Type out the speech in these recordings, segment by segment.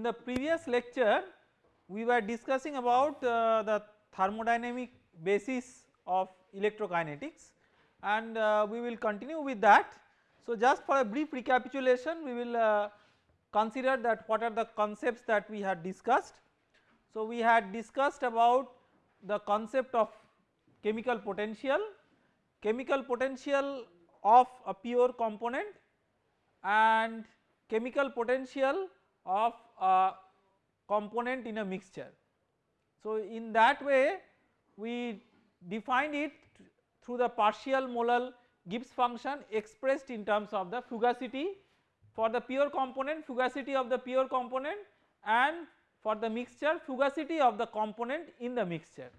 in the previous lecture we were discussing about uh, the thermodynamic basis of electrokinetics and uh, we will continue with that. So just for a brief recapitulation we will uh, consider that what are the concepts that we had discussed. So we had discussed about the concept of chemical potential, chemical potential of a pure component and chemical potential of a component in a mixture. So in that way we defined it through the partial molal Gibbs function expressed in terms of the fugacity for the pure component fugacity of the pure component and for the mixture fugacity of the component in the mixture.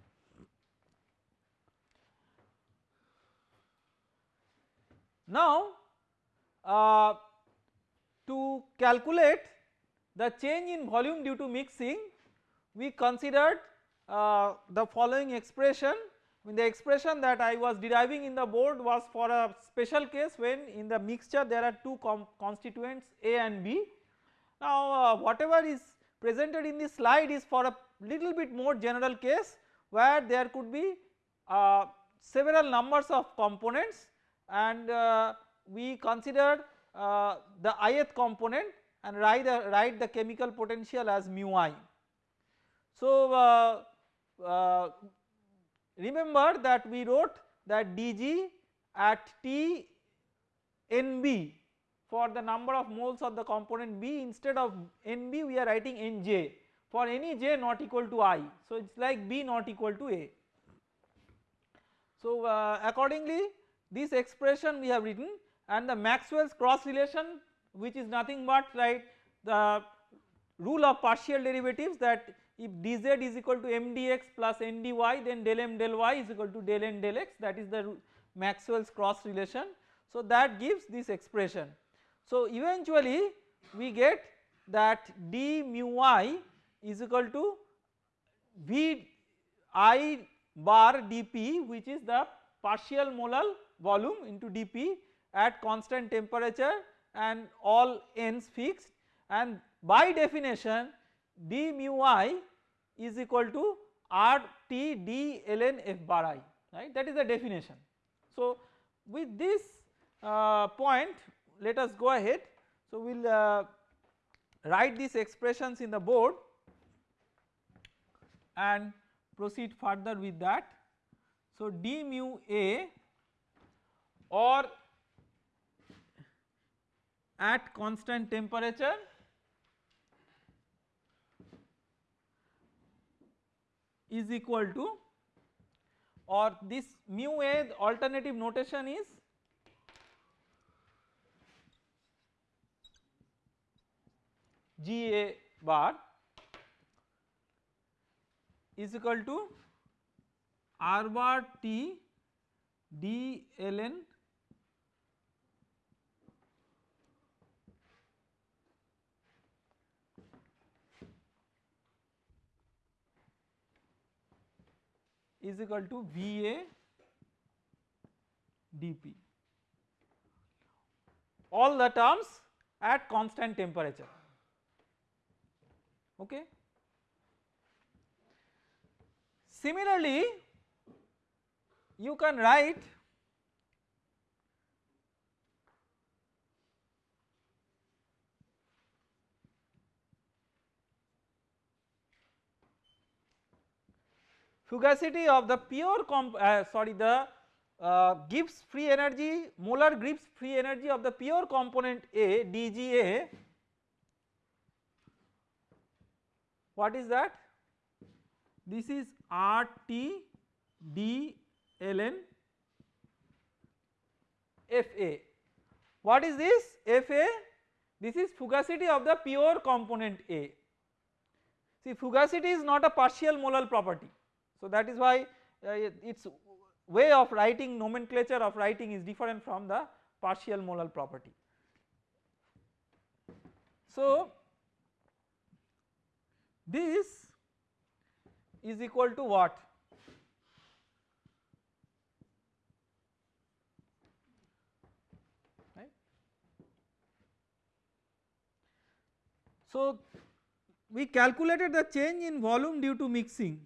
Now uh, to calculate the change in volume due to mixing we considered uh, the following expression when the expression that I was deriving in the board was for a special case when in the mixture there are two constituents A and B. Now uh, whatever is presented in this slide is for a little bit more general case where there could be uh, several numbers of components and uh, we consider uh, the ith component and write, write the chemical potential as mu i. So uh, uh, remember that we wrote that dg at T NB for the number of moles of the component B instead of NB we are writing NJ for any J not equal to I. So it is like B not equal to A. So uh, accordingly this expression we have written and the Maxwell's cross relation which is nothing but right the rule of partial derivatives that if dz is equal to mdx plus ndy then del m del y is equal to del n del x that is the Maxwell's cross relation. So that gives this expression. So eventually we get that d mu i is equal to v i bar dp which is the partial molal volume into dp at constant temperature and all n's fixed and by definition d mu i is equal to r t d ln f bar i right that is the definition. So with this uh, point let us go ahead so we will uh, write these expressions in the board and proceed further with that. So d mu a or at constant temperature? Is equal to or this mu a alternative notation is? G a bar is equal to R bar T d ln is equal to VA dP all the terms at constant temperature okay. Similarly you can write fugacity of the pure uh, sorry the uh, Gibbs free energy molar Gibbs free energy of the pure component A dGA what is that? This is RT D ln FA what is this? FA this is fugacity of the pure component A. See fugacity is not a partial molal property so that is why uh, its way of writing nomenclature of writing is different from the partial molal property. So this is equal to what? So we calculated the change in volume due to mixing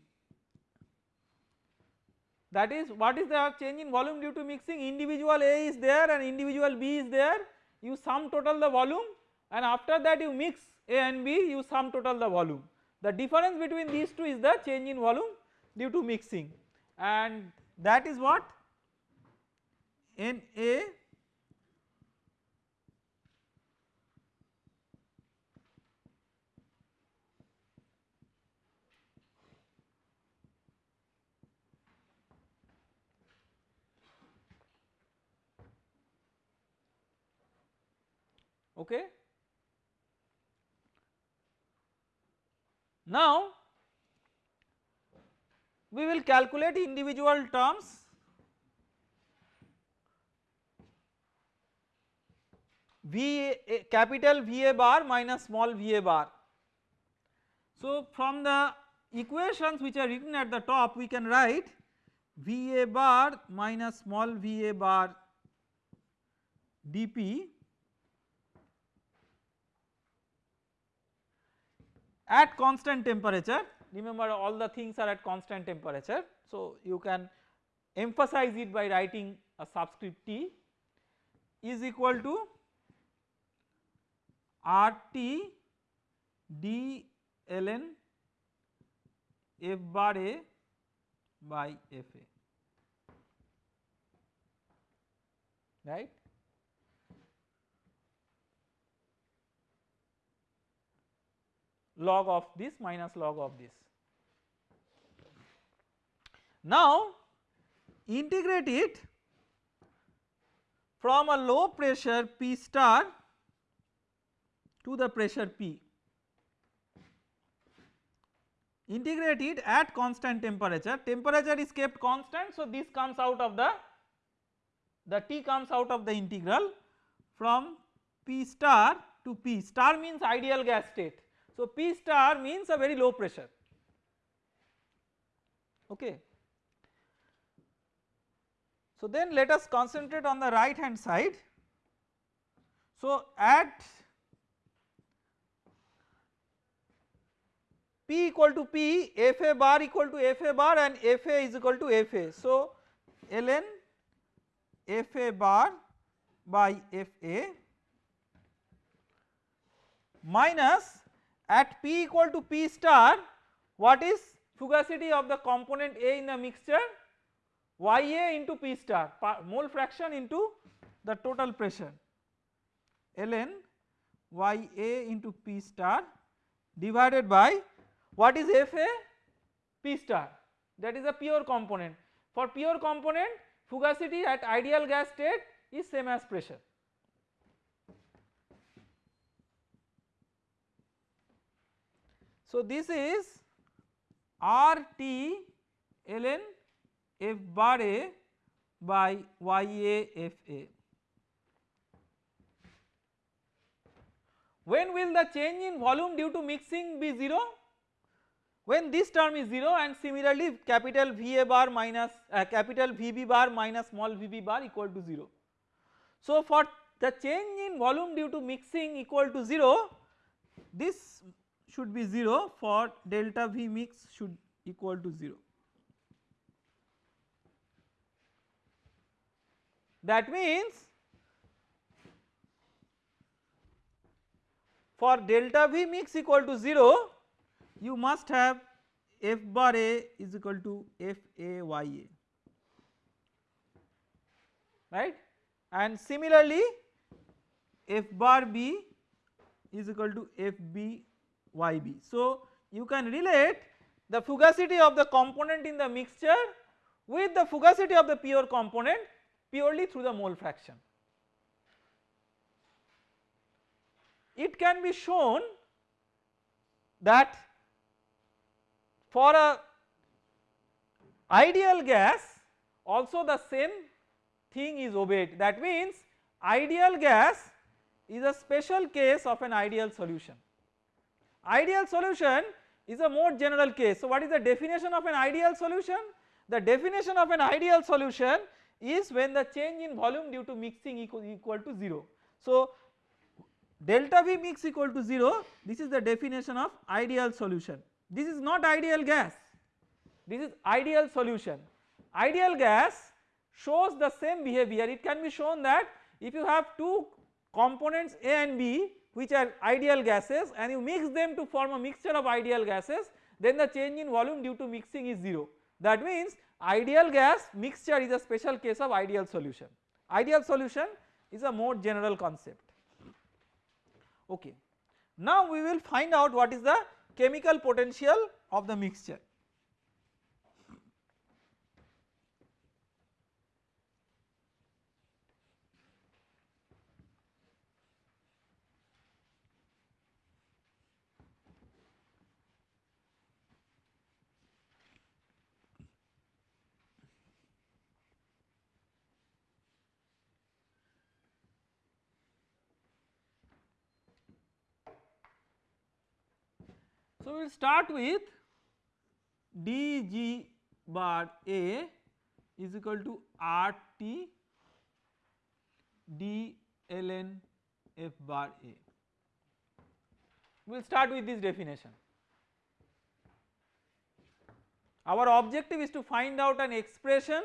that is what is the change in volume due to mixing? Individual A is there and individual B is there. You sum total the volume and after that you mix A and B you sum total the volume. The difference between these two is the change in volume due to mixing. And that is what? Na okay. Now we will calculate individual terms V a, capital VA bar minus small VA bar. So from the equations which are written at the top we can write VA bar minus small VA bar dP at constant temperature remember all the things are at constant temperature. So you can emphasize it by writing a subscript T is equal to RT d ln f bar A by F A right. Log of this minus log of this. Now integrate it from a low pressure P star to the pressure P. Integrate it at constant temperature, temperature is kept constant so this comes out of the, the T comes out of the integral from P star to P, star means ideal gas state so, P star means a very low pressure okay. So, then let us concentrate on the right hand side. So, at P equal to P FA bar equal to FA bar and FA is equal to FA. So, ln FA bar by FA minus at P equal to P star what is fugacity of the component A in the mixture? Ya into P star mole fraction into the total pressure. Ln Ya into P star divided by what is Fa P star. That is a pure component. For pure component fugacity at ideal gas state is same as pressure So, this is R T ln f bar A by Y A F A. When will the change in volume due to mixing be 0? When this term is 0 and similarly capital V A bar minus uh, capital V B bar minus small v b bar equal to 0. So for the change in volume due to mixing equal to 0 this should be 0 for delta V mix should equal to 0. That means for delta V mix equal to 0 you must have F bar A is equal to F A Y A right and similarly F bar B is equal to F B Yb. So you can relate the fugacity of the component in the mixture with the fugacity of the pure component purely through the mole fraction. It can be shown that for a ideal gas also the same thing is obeyed that means ideal gas is a special case of an ideal solution. Ideal solution is a more general case. So what is the definition of an ideal solution? The definition of an ideal solution is when the change in volume due to mixing equal, equal to 0. So delta V mix equal to 0 this is the definition of ideal solution. This is not ideal gas this is ideal solution. Ideal gas shows the same behavior it can be shown that if you have two components A and B which are ideal gases and you mix them to form a mixture of ideal gases then the change in volume due to mixing is 0. That means ideal gas mixture is a special case of ideal solution. Ideal solution is a more general concept. Okay. Now we will find out what is the chemical potential of the mixture. So, we will start with dg bar A is equal to RT d ln f bar A. We will start with this definition. Our objective is to find out an expression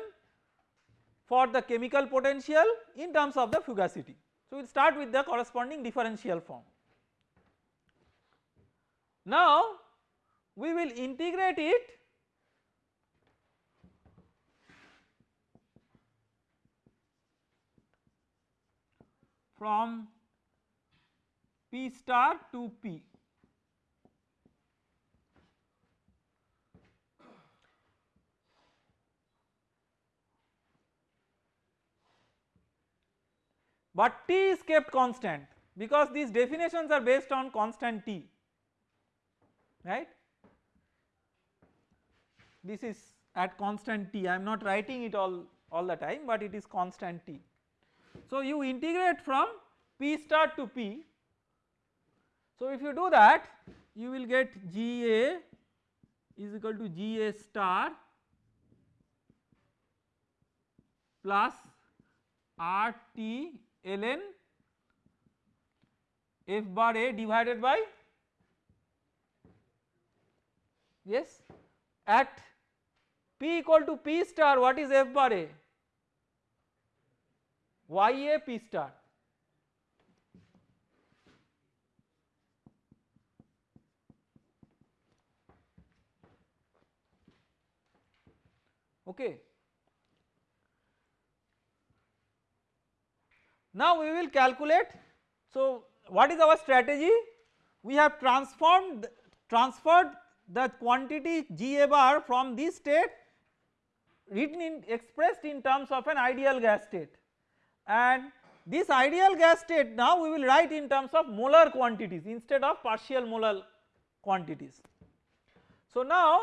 for the chemical potential in terms of the fugacity. So, we will start with the corresponding differential form. Now we will integrate it from P star to P. But T is kept constant because these definitions are based on constant T right. This is at constant t I am not writing it all, all the time but it is constant t. So you integrate from p star to p. So if you do that you will get GA is equal to GA star plus RT ln f bar A divided by yes? At p equal to p star what is f bar a? Y a p star. Okay. Now we will calculate. So what is our strategy? We have transformed transferred the quantity Ga bar from this state written in expressed in terms of an ideal gas state and this ideal gas state now we will write in terms of molar quantities instead of partial molar quantities. So now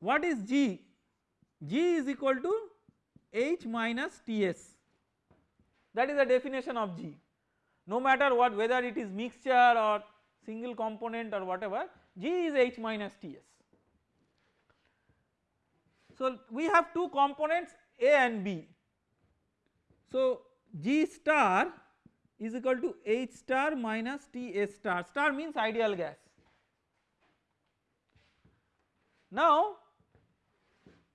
what is G? G is equal to H minus Ts that is the definition of G no matter what whether it is mixture or single component or whatever G is H minus Ts. So we have two components A and B. So G star is equal to H star minus T S star, star means ideal gas. Now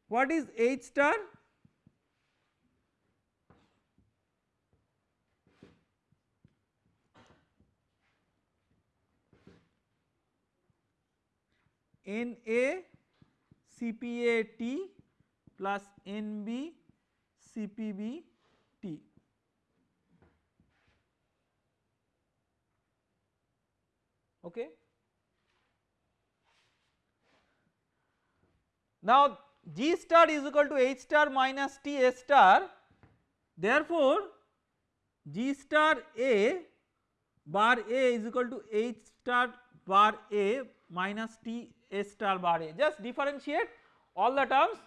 what is H star? Na CPA T plus NB CPB T. Okay. Now G star is equal to H star minus T S star therefore G star A bar A is equal to H star bar A minus T S star bar A. Just differentiate all the terms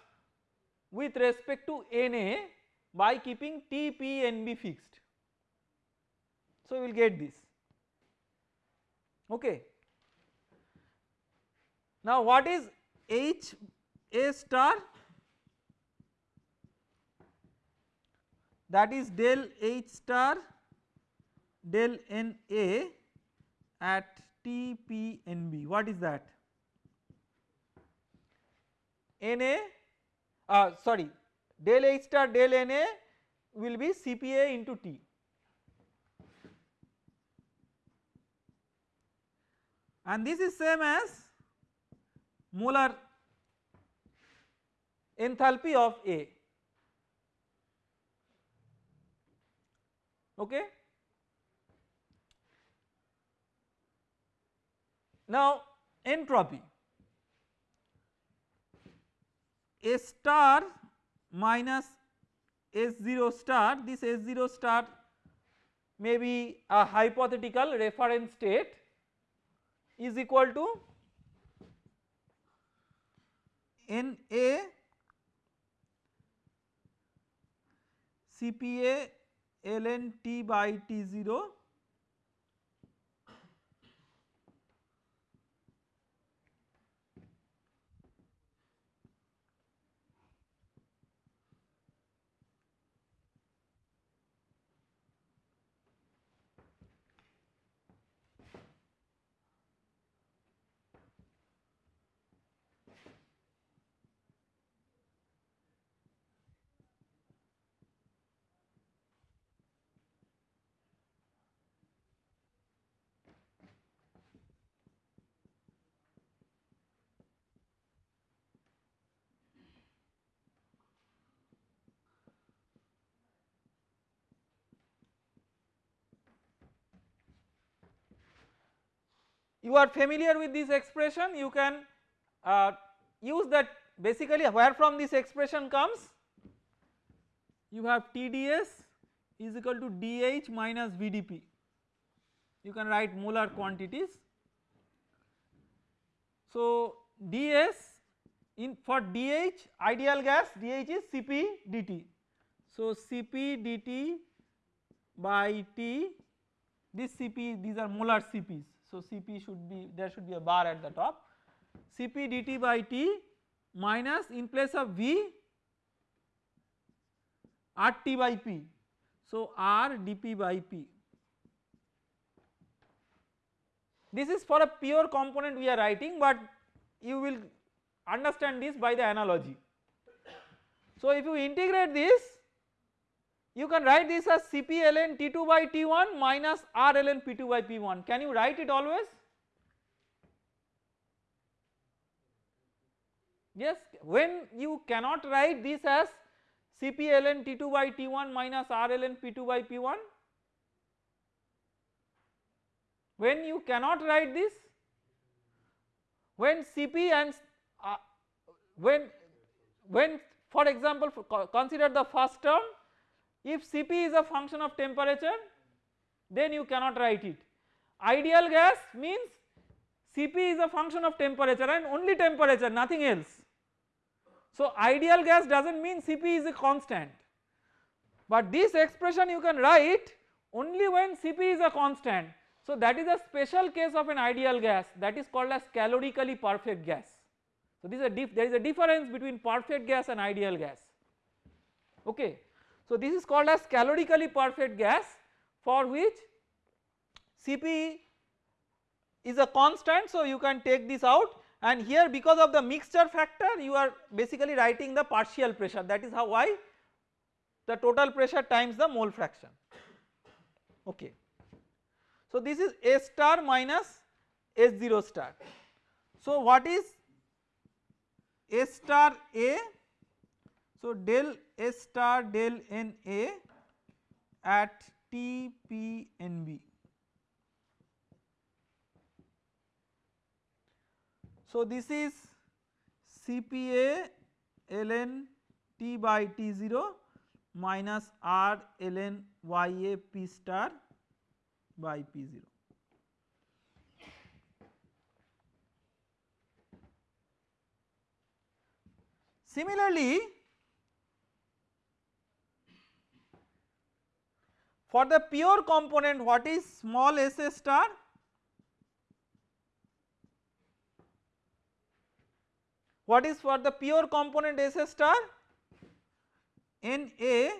with respect to Na by keeping T, P, Nb fixed. So we will get this. Okay. Now what is H A star? That is del H star del n A at T P N B. What is that N A uh, sorry del H star del N A will be C P A into T. And this is same as molar enthalpy of A. Okay. Now entropy A star minus S0 star this S0 star may be a hypothetical reference state is equal to NA CPA ln T by T0 you are familiar with this expression you can uh, use that basically where from this expression comes. You have TdS is equal to dH minus VdP you can write molar quantities. So ds in for dH ideal gas dH is Cp dt so Cp dt by T this Cp these are molar Cp's so Cp should be there should be a bar at the top Cp dt by T minus in place of V RT by P so R dP by P. This is for a pure component we are writing but you will understand this by the analogy. So if you integrate this you can write this as Cp ln T2 by T1 minus R ln P2 by P1 can you write it always? Yes when you cannot write this as Cp ln T2 by T1 minus R ln P2 by P1 when you cannot write this when Cp and uh, when when for example consider the first term if Cp is a function of temperature then you cannot write it. Ideal gas means Cp is a function of temperature and only temperature nothing else. So ideal gas does not mean Cp is a constant but this expression you can write only when Cp is a constant. So that is a special case of an ideal gas that is called as calorically perfect gas. So this is a there is a difference between perfect gas and ideal gas okay. So this is called as calorically perfect gas for which Cp is a constant so you can take this out and here because of the mixture factor you are basically writing the partial pressure that is how why the total pressure times the mole fraction okay. So this is A star minus S0 star. So what is A star A so del S star del N A at T P N B. So this is CPA ln T by T0 minus R ln YA P star by P0. Similarly, For the pure component what is small s a star? What is for the pure component s a star? N A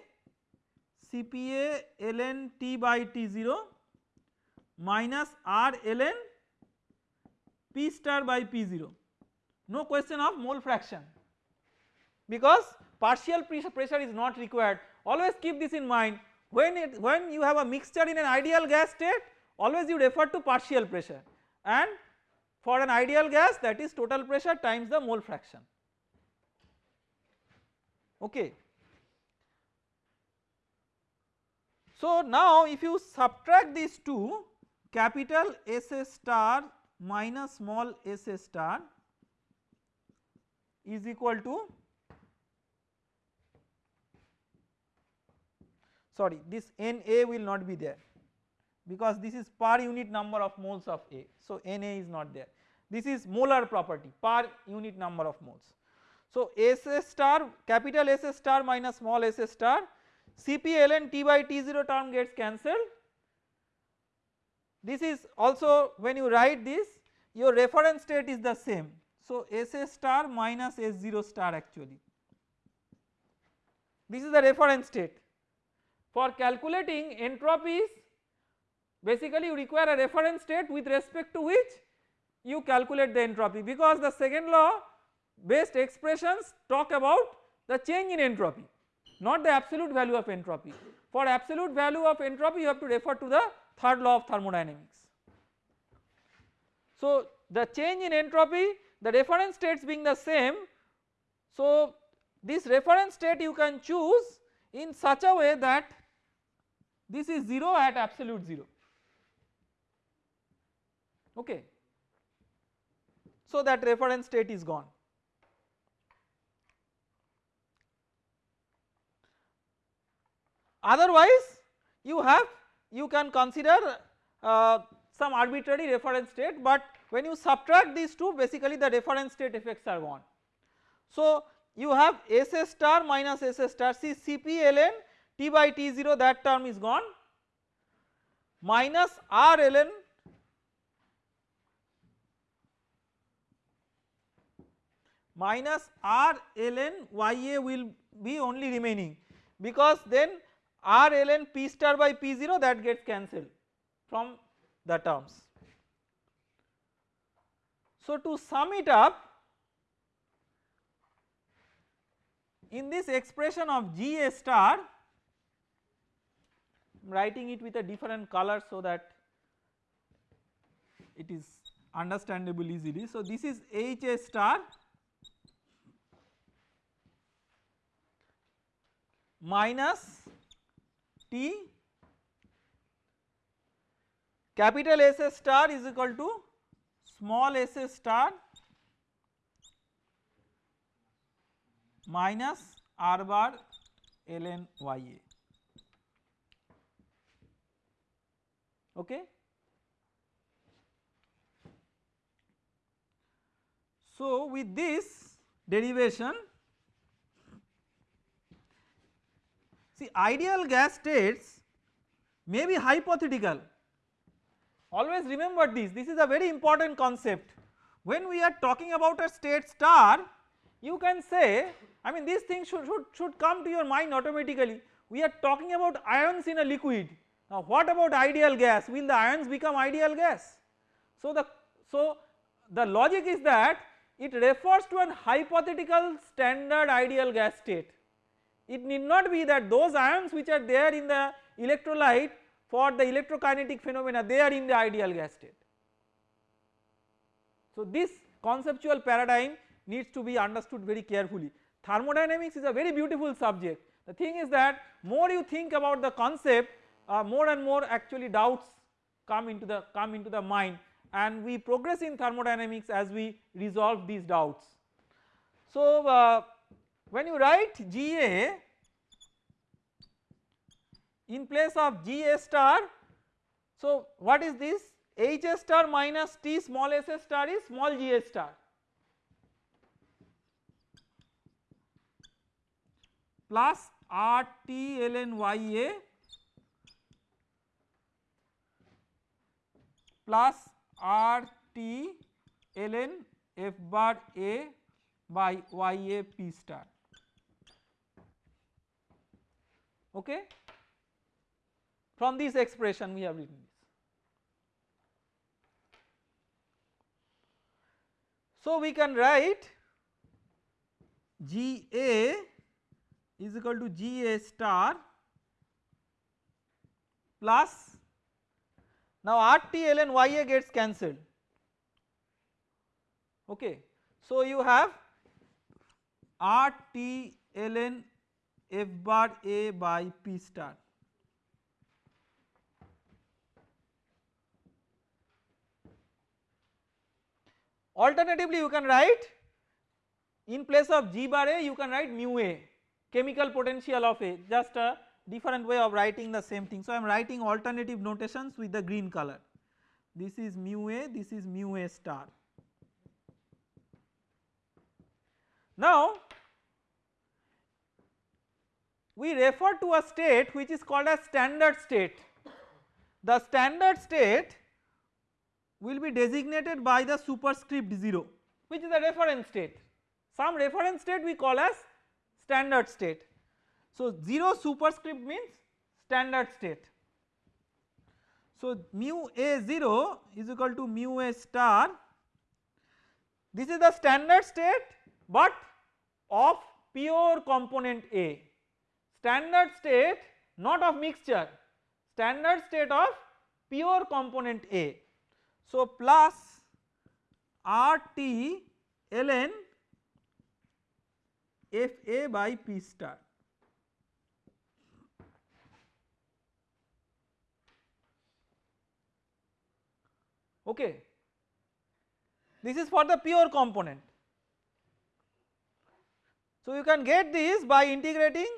CPA ln T by T0 minus r ln P star by P0 no question of mole fraction because partial pressure is not required always keep this in mind when it when you have a mixture in an ideal gas state always you refer to partial pressure and for an ideal gas that is total pressure times the mole fraction okay. So now if you subtract these two capital S star minus small s star is equal to sorry this Na will not be there because this is per unit number of moles of A. So Na is not there this is molar property per unit number of moles. So S star capital S star minus small s star Cp ln T by T0 term gets cancelled this is also when you write this your reference state is the same. So S star minus S0 star actually this is the reference state. For calculating entropies basically you require a reference state with respect to which you calculate the entropy because the second law based expressions talk about the change in entropy not the absolute value of entropy. For absolute value of entropy you have to refer to the third law of thermodynamics. So the change in entropy the reference states being the same so this reference state you can choose in such a way that this is 0 at absolute 0 okay. So that reference state is gone. Otherwise you have you can consider uh, some arbitrary reference state but when you subtract these two basically the reference state effects are gone. So you have S star minus S star see Cp ln T by T0 that term is gone minus R ln minus R ln Ya will be only remaining because then R ln P star by P0 that gets cancelled from the terms. So to sum it up in this expression of G A star writing it with a different color so that it is understandable easily. So this is H A star minus T capital S star is equal to small s star minus r bar ln ya okay. So with this derivation see ideal gas states may be hypothetical Always remember this, this is a very important concept. When we are talking about a state star, you can say, I mean these things should, should, should come to your mind automatically. We are talking about ions in a liquid. Now what about ideal gas? Will the ions become ideal gas? So the, so the logic is that it refers to an hypothetical standard ideal gas state. It need not be that those ions which are there in the electrolyte for the electrokinetic phenomena they are in the ideal gas state. So this conceptual paradigm needs to be understood very carefully. Thermodynamics is a very beautiful subject. The thing is that more you think about the concept uh, more and more actually doubts come into the come into the mind and we progress in thermodynamics as we resolve these doubts. So uh, when you write GA in place of G A star. So what is this H A star minus T small s star is small g A star plus R T ln y A plus r t ln f bar a by y a p star okay from this expression we have written this. So, we can write G A is equal to G A star plus now RT ln YA gets cancelled okay. So you have RT ln F bar A by P star Alternatively you can write in place of G bar A you can write mu A chemical potential of A just a different way of writing the same thing. So I am writing alternative notations with the green color this is mu A this is mu A star. Now we refer to a state which is called as standard state. The standard state will be designated by the superscript 0 which is the reference state. Some reference state we call as standard state. So 0 superscript means standard state. So mu a 0 is equal to mu a star this is the standard state but of pure component A standard state not of mixture standard state of pure component A so, plus RT ln FA by P star. Okay. This is for the pure component. So, you can get this by integrating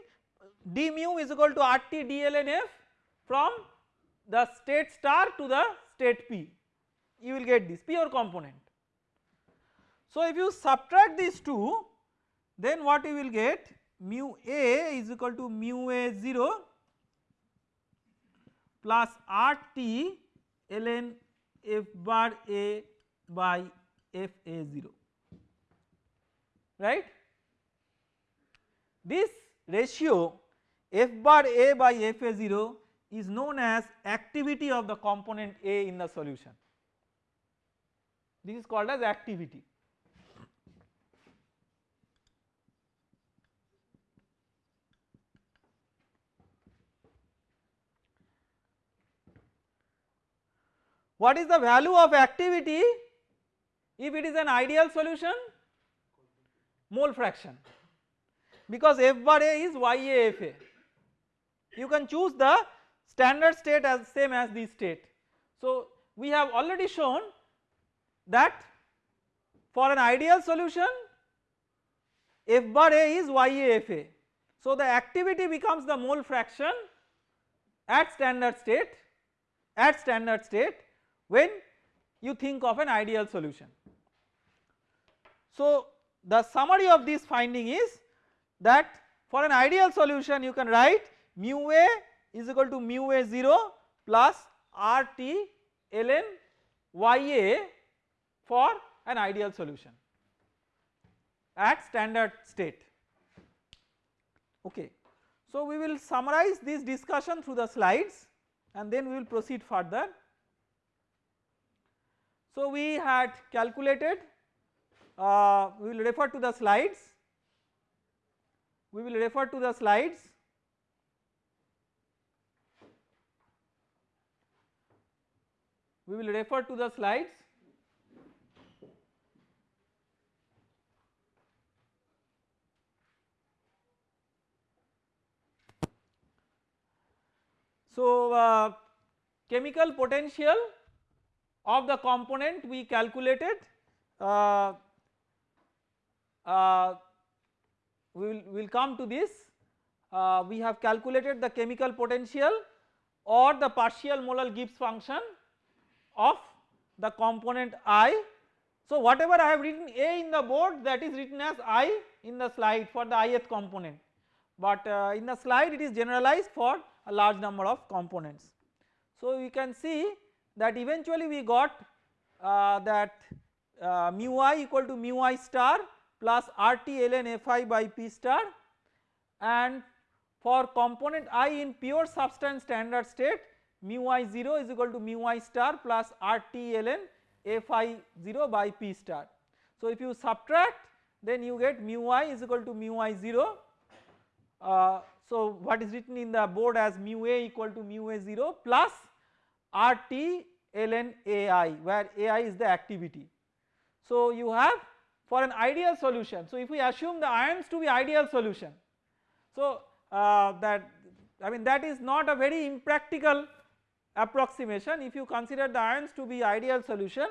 d mu is equal to RT d ln F from the state star to the state P you will get this pure component. So if you subtract these two then what you will get mu a is equal to mu a 0 plus RT ln f bar a by f a 0 right. This ratio f bar a by f a 0 is known as activity of the component A in the solution this is called as activity. What is the value of activity if it is an ideal solution? Mole fraction because F bar A is YAFA. You can choose the standard state as same as the state. So we have already shown that for an ideal solution F bar A is YAFA. So the activity becomes the mole fraction at standard state at standard state when you think of an ideal solution. So the summary of this finding is that for an ideal solution you can write mu A is equal to mu A 0 plus RT ln YA for an ideal solution at standard state okay. So we will summarize this discussion through the slides and then we will proceed further. So we had calculated uh, we will refer to the slides. We will refer to the slides. We will refer to the slides. So, uh, chemical potential of the component we calculated uh, uh, we will we'll come to this uh, we have calculated the chemical potential or the partial molar Gibbs function of the component I. So whatever I have written A in the board that is written as I in the slide for the ith component but uh, in the slide it is generalized for a large number of components. So we can see that eventually we got uh, that uh, mu i equal to mu i star plus RT ln Fi by P star and for component i in pure substance standard state mu i 0 is equal to mu i star plus RT ln Fi 0 by P star. So if you subtract then you get mu i is equal to mu i 0 uh, so what is written in the board as mu a equal to mu a 0 plus RT ln AI where AI is the activity. So you have for an ideal solution so if we assume the ions to be ideal solution so uh, that I mean that is not a very impractical approximation if you consider the ions to be ideal solution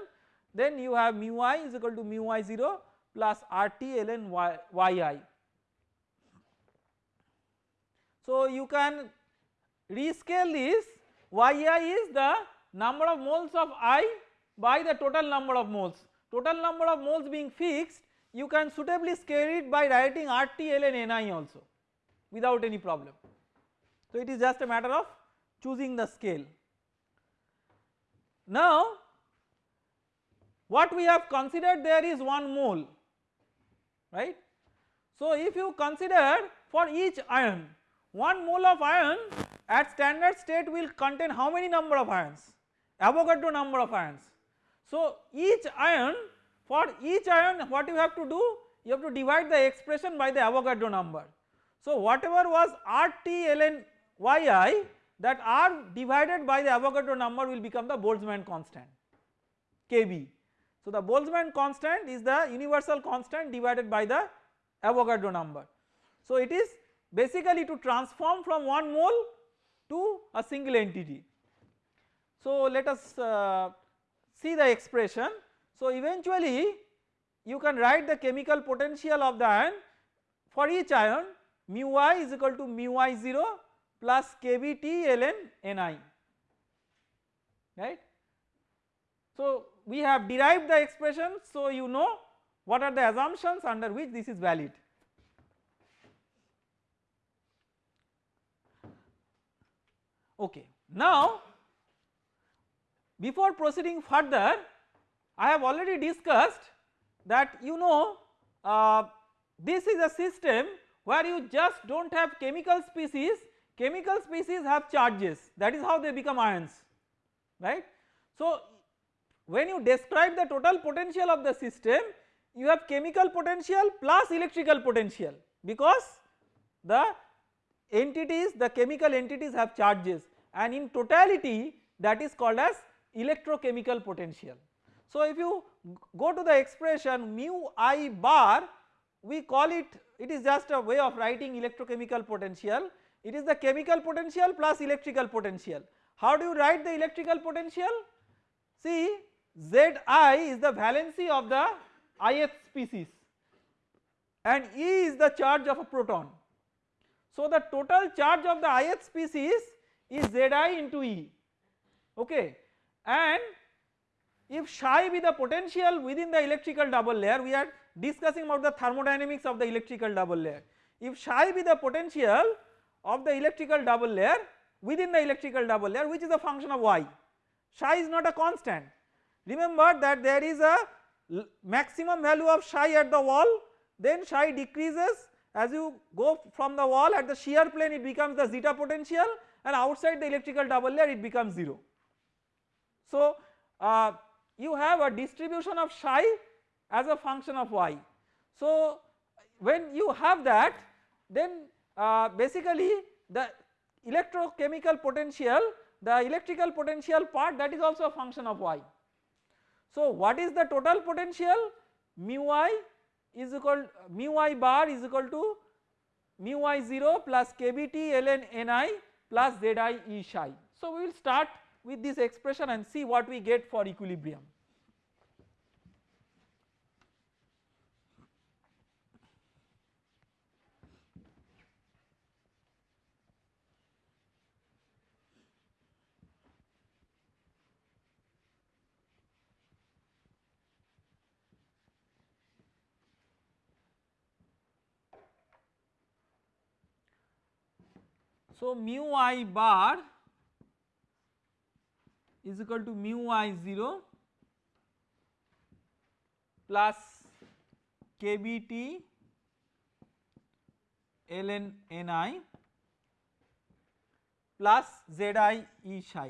then you have mu i is equal to mu i 0 plus RT ln y, yi. So you can rescale this yi is the number of moles of i by the total number of moles total number of moles being fixed you can suitably scale it by writing RT ln ni also without any problem. So it is just a matter of choosing the scale. Now what we have considered there is 1 mole right. So if you consider for each ion 1 mole of ion at standard state will contain how many number of ions Avogadro number of ions. So each ion for each ion what you have to do you have to divide the expression by the Avogadro number. So whatever was RT ln yi that R divided by the Avogadro number will become the Boltzmann constant Kb. So the Boltzmann constant is the universal constant divided by the Avogadro number. So it is basically to transform from one mole to a single entity. So let us uh, see the expression. So eventually you can write the chemical potential of the ion for each ion mu i is equal to mu i 0 plus kBT ln Ni right. So we have derived the expression so you know what are the assumptions under which this is valid. Okay. Now before proceeding further I have already discussed that you know uh, this is a system where you just do not have chemical species chemical species have charges that is how they become ions right. So when you describe the total potential of the system you have chemical potential plus electrical potential because the entities the chemical entities have charges and in totality that is called as electrochemical potential. So if you go to the expression mu i bar we call it it is just a way of writing electrochemical potential it is the chemical potential plus electrical potential. How do you write the electrical potential? See Zi is the valency of the ith species and E is the charge of a proton. So the total charge of the ith species is Zi into E okay and if psi be the potential within the electrical double layer we are discussing about the thermodynamics of the electrical double layer. If psi be the potential of the electrical double layer within the electrical double layer which is a function of y, psi is not a constant. Remember that there is a maximum value of psi at the wall then psi decreases as you go from the wall at the shear plane it becomes the zeta potential and outside the electrical double layer it becomes 0. So uh, you have a distribution of psi as a function of y. So when you have that then uh, basically the electrochemical potential the electrical potential part that is also a function of y. So what is the total potential mu i is equal mu i bar is equal to mu i 0 plus kBT ln Ni plus Zi E psi. So we will start with this expression and see what we get for equilibrium. So mu i bar is equal to mu i 0 plus kBT ln Ni plus Zi E psi.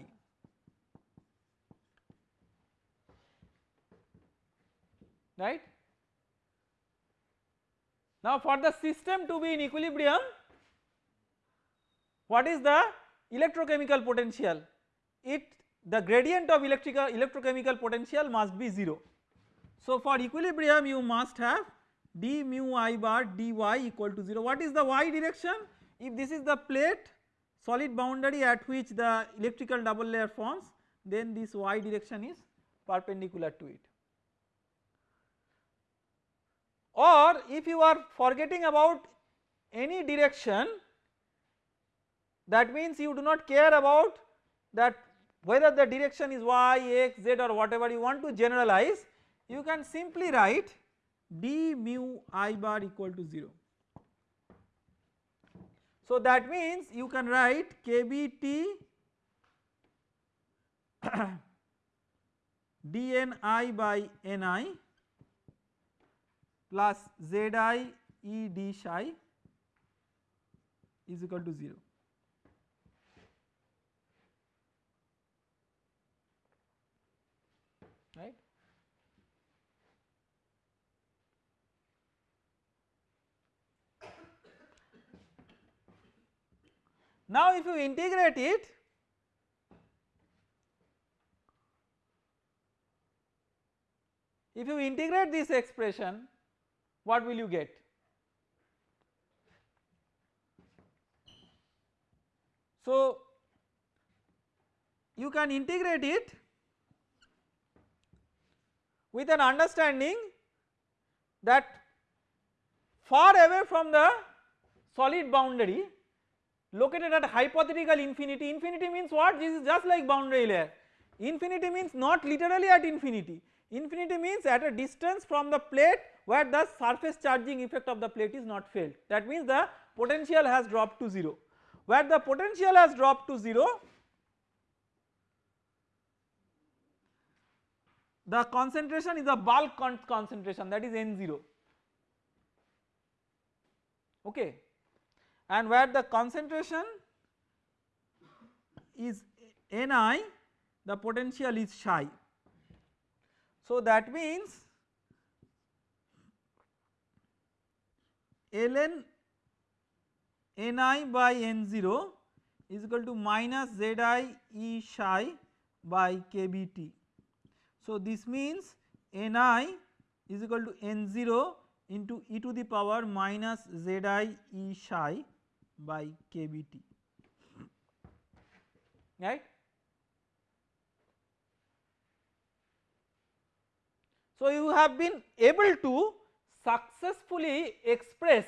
right. Now for the system to be in equilibrium what is the electrochemical potential? It the gradient of electrical electrochemical potential must be 0. So for equilibrium you must have d mu i bar dy equal to 0. What is the y direction? If this is the plate solid boundary at which the electrical double layer forms then this y direction is perpendicular to it. Or if you are forgetting about any direction that means you do not care about that whether the direction is y, x, z or whatever you want to generalize you can simply write d mu i bar equal to 0. So that means you can write kbt dni by ni plus zi e d psi is equal to 0. right. Now if you integrate it if you integrate this expression what will you get? So you can integrate it with an understanding that far away from the solid boundary located at hypothetical infinity, infinity means what? This is just like boundary layer, infinity means not literally at infinity, infinity means at a distance from the plate where the surface charging effect of the plate is not felt. That means the potential has dropped to 0 where the potential has dropped to 0 the concentration is a bulk con concentration that is N0 okay and where the concentration is Ni the potential is psi. So that means ln Ni by N0 is equal to minus Zi E psi by kBt. So this means Ni is equal to N0 into e to the power minus Zi E psi by kBt right. So you have been able to successfully express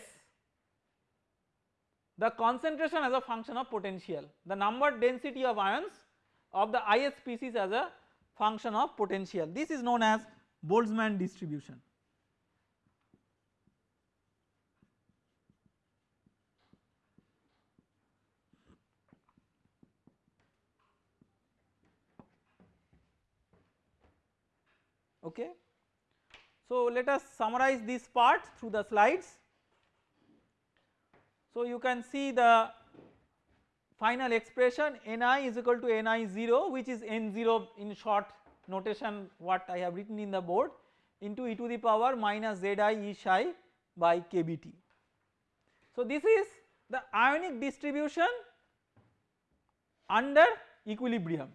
the concentration as a function of potential, the number density of ions of the ith species as a function of potential. This is known as Boltzmann distribution. Okay. So let us summarize this part through the slides. So you can see the final expression Ni is equal to Ni0 which is N0 in short notation what I have written in the board into e to the power minus Zi E psi by kBt. So this is the ionic distribution under equilibrium.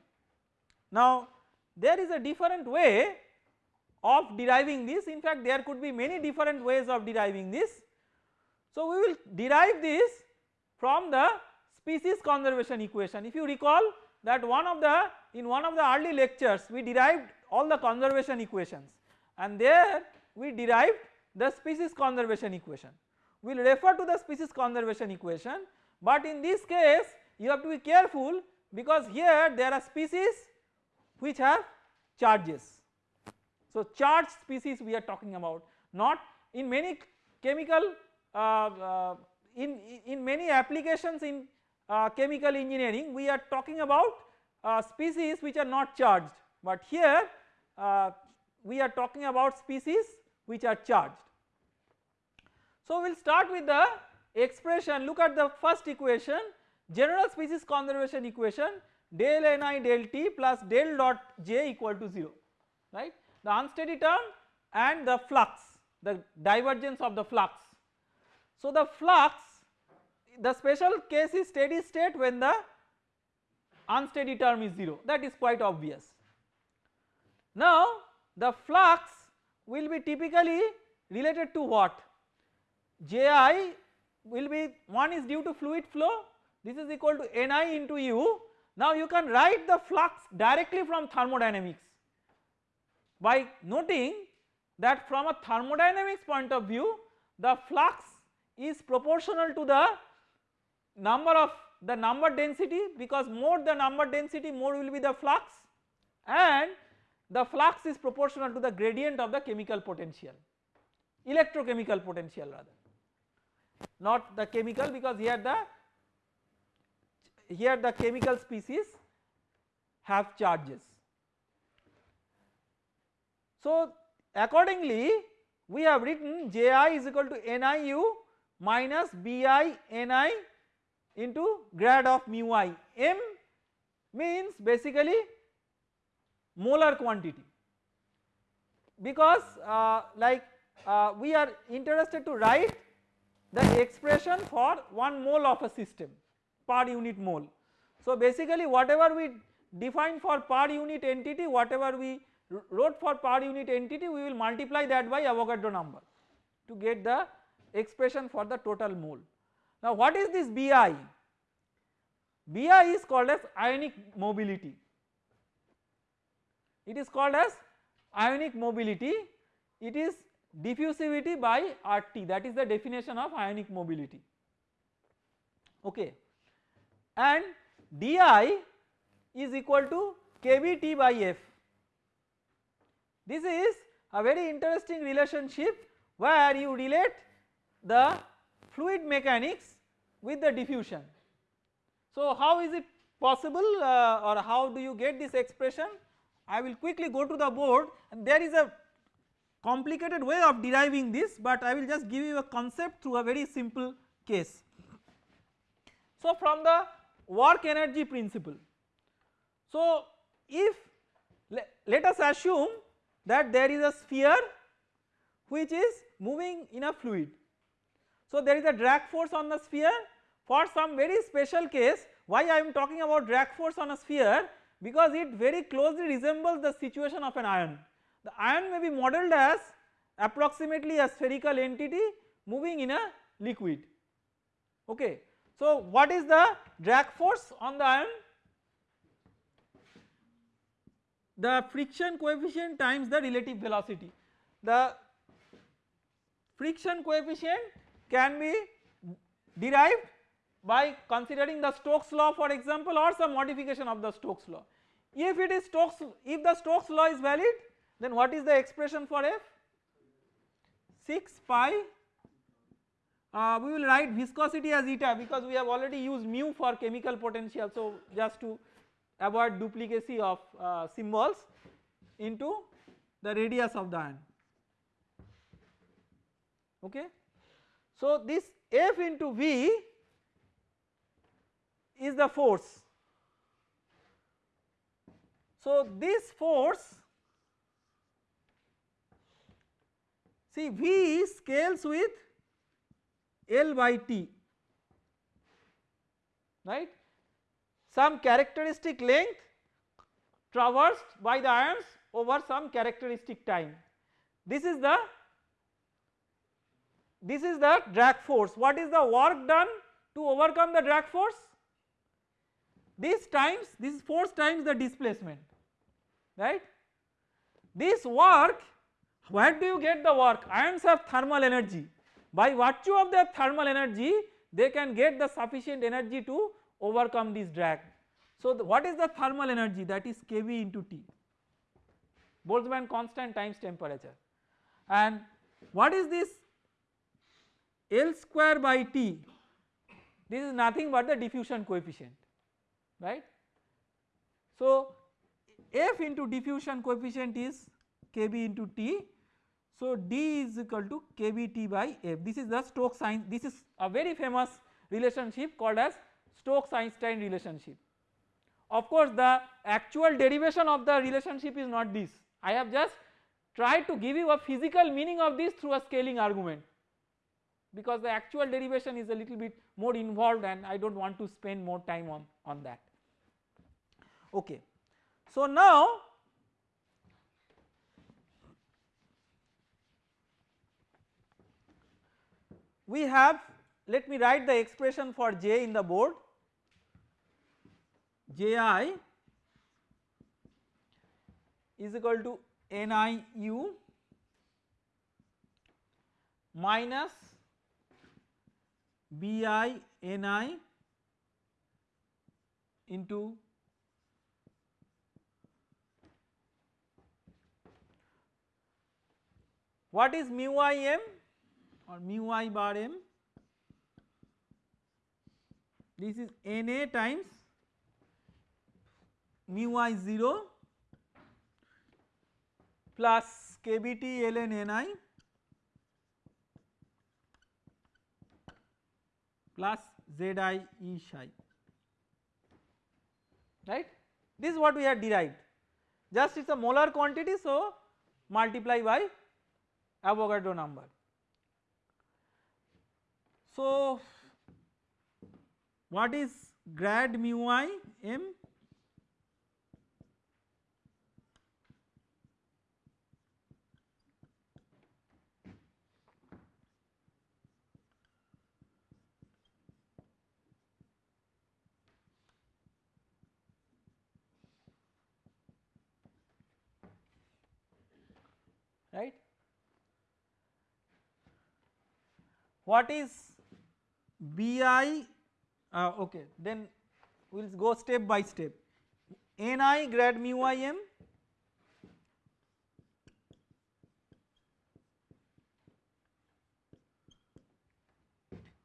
Now there is a different way of deriving this in fact there could be many different ways of deriving this. So we will derive this from the species conservation equation if you recall that one of the in one of the early lectures we derived all the conservation equations and there we derived the species conservation equation. We will refer to the species conservation equation but in this case you have to be careful because here there are species which have charges so charged species we are talking about not in many chemical uh, uh, in, in many applications in uh, chemical engineering we are talking about uh, species which are not charged. But here uh, we are talking about species which are charged. So we will start with the expression. Look at the first equation general species conservation equation del ni del t plus del dot j equal to 0 right the unsteady term and the flux the divergence of the flux. So the flux the special case is steady state when the unsteady term is 0 that is quite obvious. Now the flux will be typically related to what Ji will be one is due to fluid flow this is equal to Ni into U now you can write the flux directly from thermodynamics by noting that from a thermodynamics point of view the flux is proportional to the number of the number density because more the number density more will be the flux and the flux is proportional to the gradient of the chemical potential electrochemical potential rather not the chemical because here the here the chemical species have charges. So accordingly we have written Ji is equal to NIU minus BI NI into grad of mu i m means basically molar quantity because uh, like uh, we are interested to write the expression for 1 mole of a system per unit mole. So basically whatever we define for per unit entity whatever we wrote for per unit entity we will multiply that by Avogadro number to get the expression for the total mole. Now what is this Bi? Bi is called as ionic mobility. It is called as ionic mobility. It is diffusivity by RT that is the definition of ionic mobility. Okay. And Di is equal to kBT by F. This is a very interesting relationship where you relate the fluid mechanics with the diffusion. So how is it possible uh, or how do you get this expression? I will quickly go to the board and there is a complicated way of deriving this but I will just give you a concept through a very simple case. So from the work energy principle. So if let us assume that there is a sphere which is moving in a fluid so there is a drag force on the sphere for some very special case why I am talking about drag force on a sphere because it very closely resembles the situation of an ion. The ion may be modeled as approximately a spherical entity moving in a liquid okay. So what is the drag force on the ion? The friction coefficient times the relative velocity. The friction coefficient can be derived by considering the Stokes law for example or some modification of the Stokes law. If it is Stokes, if the Stokes law is valid then what is the expression for F? 6 pi uh, we will write viscosity as eta because we have already used mu for chemical potential so just to avoid duplicacy of uh, symbols into the radius of the ion okay. So this F into V is the force. So this force see V scales with L by T right some characteristic length traversed by the ions over some characteristic time. This is the this is the drag force. What is the work done to overcome the drag force? This times this is force times the displacement right? This work where do you get the work? Ions have thermal energy. By virtue of their thermal energy they can get the sufficient energy to overcome this drag so the, what is the thermal energy? That is kB into T. Boltzmann constant times temperature. And what is this? L square by T. This is nothing but the diffusion coefficient right. So F into diffusion coefficient is Kb into T. So D is equal to KBT by F. This is the Stokes Einstein this is a very famous relationship called as Stokes Einstein relationship. Of course the actual derivation of the relationship is not this I have just tried to give you a physical meaning of this through a scaling argument because the actual derivation is a little bit more involved and I do not want to spend more time on, on that. Okay. So now we have let me write the expression for J in the board Ji is equal to NIU minus BI NI into what is mu i m or mu i bar m? This is Na times mu i 0 plus kbt ln ni plus zi e psi. Right? This is what we have derived. Just it is a molar quantity so multiply by Avogadro number. So what is grad mu i m right. What is BI uh, okay then we will go step by step NI grad mu i m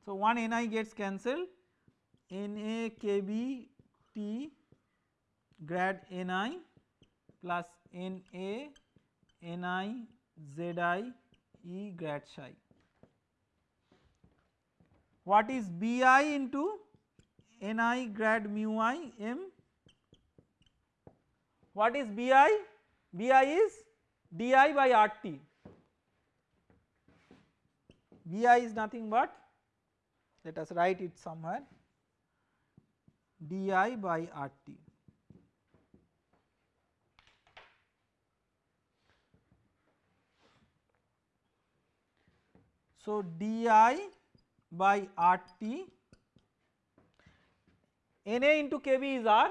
so one NI gets cancelled NA KB T grad NI plus NA NI ZI E grad psi. What is BI into NI grad mu i m? What is BI? BI is DI by RT. BI is nothing but let us write it somewhere DI by RT. So, di by RT Na into Kb is R.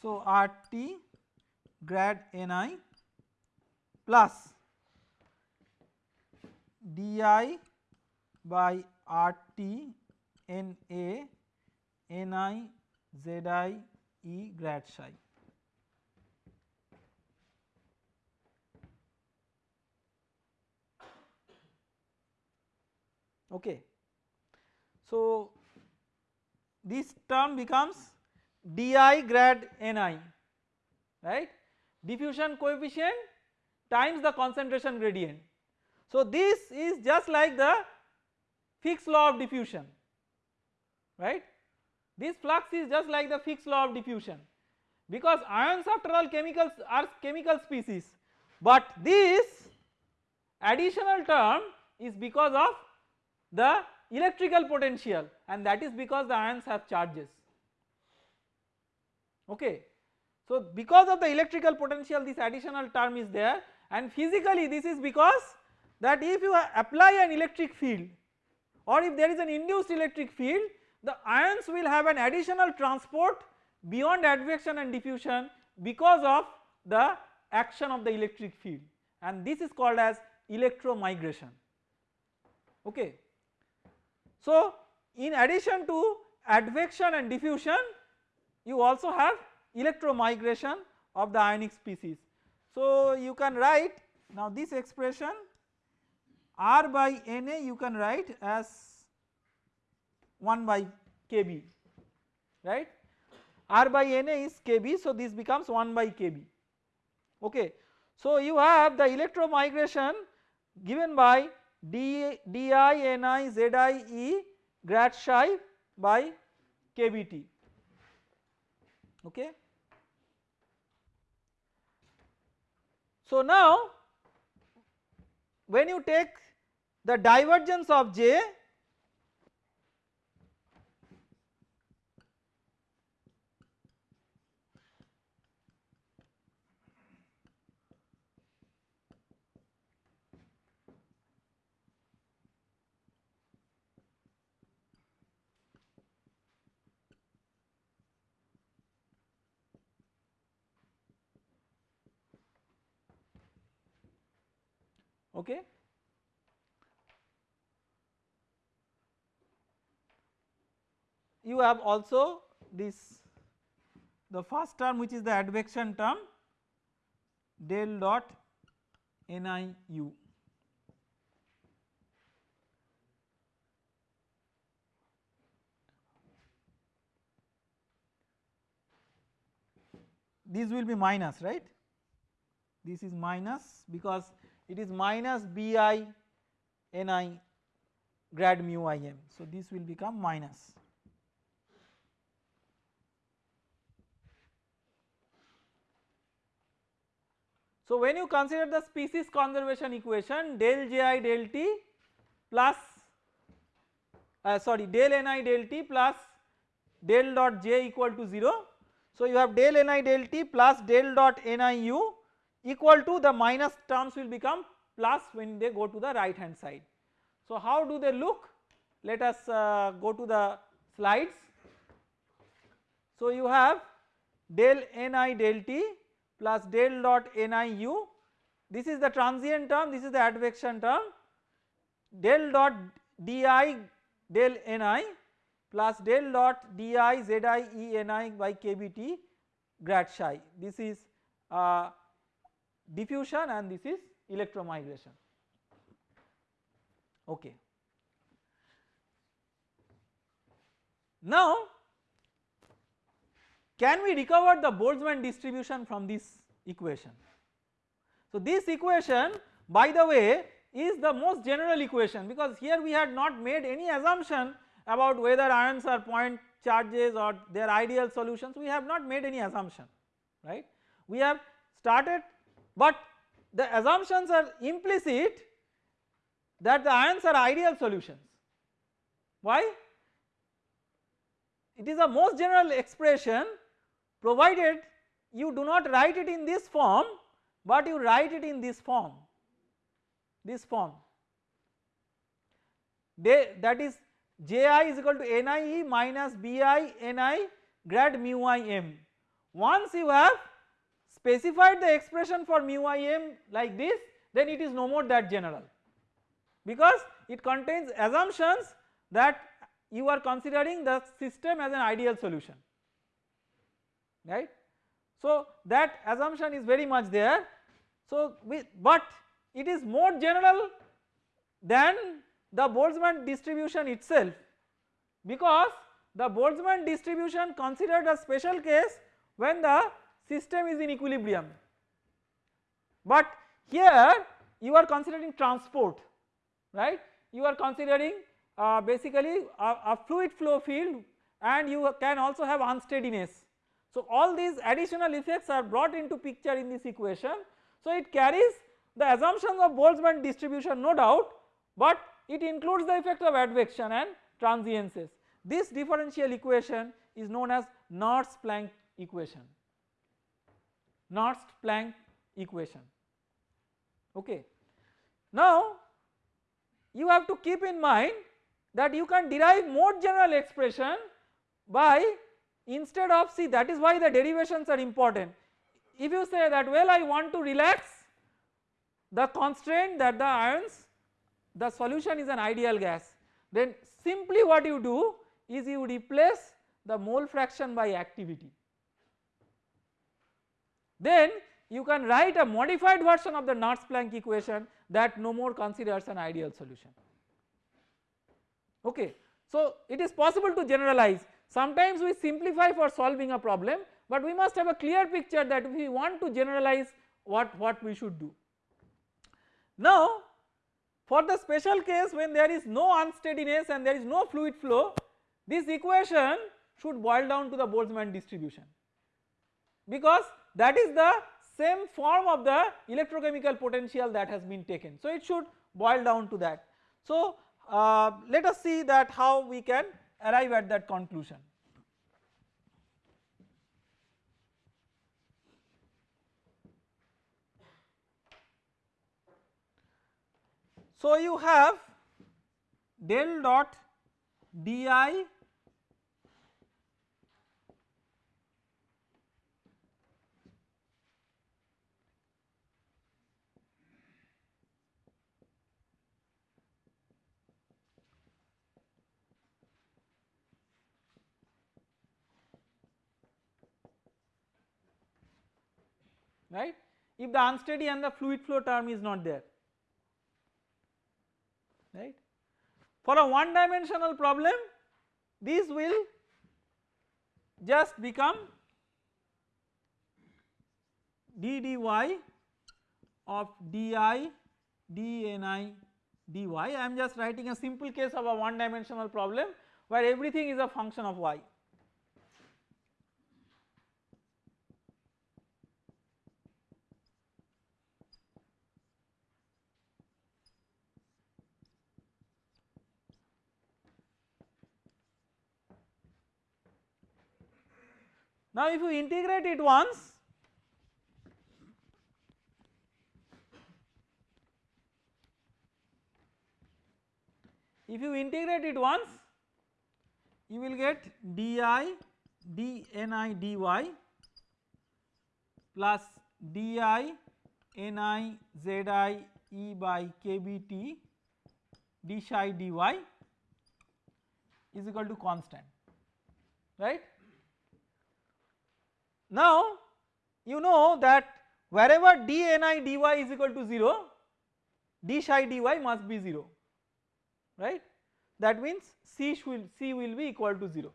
So, RT grad Ni plus di by RT Na Ni Zi E grad psi. Okay. So this term becomes di grad ni right diffusion coefficient times the concentration gradient. So this is just like the Fick's law of diffusion right this flux is just like the Fick's law of diffusion because ions after all chemicals are chemical species but this additional term is because of the electrical potential and that is because the ions have charges okay. So because of the electrical potential this additional term is there and physically this is because that if you apply an electric field or if there is an induced electric field the ions will have an additional transport beyond advection and diffusion because of the action of the electric field and this is called as electromigration okay. So in addition to advection and diffusion you also have electromigration of the ionic species. So you can write now this expression R by Na you can write as 1 by Kb right R by Na is Kb so this becomes 1 by Kb okay. So you have the electromigration given by d di ni e grad psi by kbt okay. So now when you take the divergence of J okay. You have also this the first term which is the advection term del dot NIU. This will be minus right, this is minus because it is minus bi ni grad mu im. So, this will become minus. So, when you consider the species conservation equation del J i del T plus uh, sorry del Ni del T plus del dot J equal to 0. So, you have del Ni del T plus del dot Niu equal to the minus terms will become plus when they go to the right hand side. So how do they look? Let us uh, go to the slides. So you have del ni del t plus del dot niu this is the transient term this is the advection term del dot di del ni plus del dot di zi e ni by kbt grad psi this is uh, diffusion and this is electromigration okay. Now can we recover the Boltzmann distribution from this equation? So this equation by the way is the most general equation because here we had not made any assumption about whether ions are point charges or their ideal solutions we have not made any assumption right. We have started but the assumptions are implicit that the ions are ideal solutions. Why? It is a most general expression provided you do not write it in this form but you write it in this form, this form that is Ji is equal to Nie minus Bi Ni grad mu i m. Once you have specified the expression for mu im like this then it is no more that general. Because it contains assumptions that you are considering the system as an ideal solution. Right. So that assumption is very much there. So we, but it is more general than the Boltzmann distribution itself. Because the Boltzmann distribution considered a special case when the system is in equilibrium. But here you are considering transport right you are considering uh, basically a, a, fluid flow field and you can also have unsteadiness. So all these additional effects are brought into picture in this equation. So it carries the assumptions of Boltzmann distribution no doubt but it includes the effect of advection and transiences. This differential equation is known as Nernst-Planck equation. Nernst-Planck equation okay. Now you have to keep in mind that you can derive more general expression by instead of see that is why the derivations are important. If you say that well I want to relax the constraint that the ions the solution is an ideal gas then simply what you do is you replace the mole fraction by activity then you can write a modified version of the Nernst-Planck equation that no more considers an ideal solution okay. So it is possible to generalize sometimes we simplify for solving a problem but we must have a clear picture that we want to generalize what, what we should do. Now for the special case when there is no unsteadiness and there is no fluid flow this equation should boil down to the Boltzmann distribution because that is the same form of the electrochemical potential that has been taken. So it should boil down to that. So uh, let us see that how we can arrive at that conclusion. So you have del dot di right? If the unsteady and the fluid flow term is not there right. For a one dimensional problem these will just become d dy of di dni dy I am just writing a simple case of a one dimensional problem where everything is a function of y Now if you integrate it once if you integrate it once you will get di dni dy plus di ni zi e by kbt d psi dy is equal to constant right now you know that wherever dni dy is equal to 0 d psi dy must be 0 right? That means c will c will be equal to 0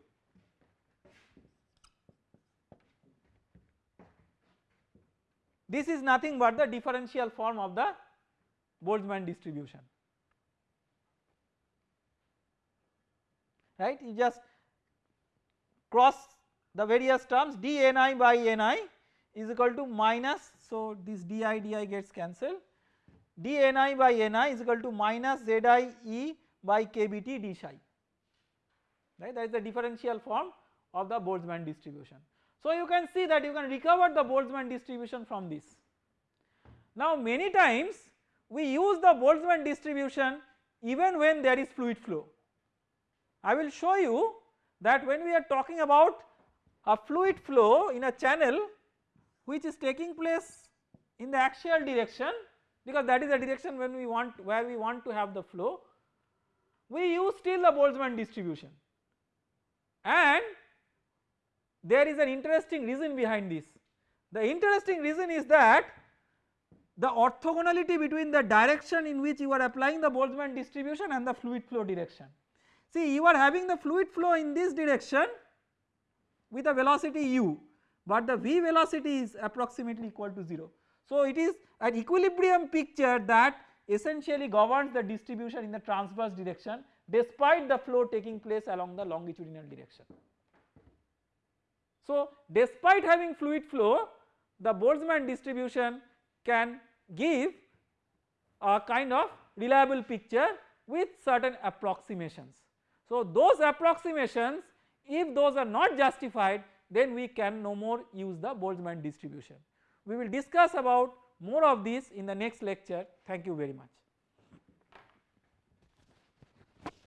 this is nothing but the differential form of the Boltzmann distribution right? You just cross the various terms dni by ni is equal to minus so this di di gets cancelled dni by ni is equal to minus zi e by kbt d psi right that is the differential form of the Boltzmann distribution. So you can see that you can recover the Boltzmann distribution from this. Now many times we use the Boltzmann distribution even when there is fluid flow. I will show you that when we are talking about a fluid flow in a channel which is taking place in the axial direction because that is the direction when we want where we want to have the flow we use still the Boltzmann distribution and there is an interesting reason behind this. The interesting reason is that the orthogonality between the direction in which you are applying the Boltzmann distribution and the fluid flow direction. See you are having the fluid flow in this direction with a velocity u but the v velocity is approximately equal to 0. So it is an equilibrium picture that essentially governs the distribution in the transverse direction despite the flow taking place along the longitudinal direction. So despite having fluid flow the Boltzmann distribution can give a kind of reliable picture with certain approximations. So those approximations if those are not justified then we can no more use the Boltzmann distribution. We will discuss about more of this in the next lecture thank you very much.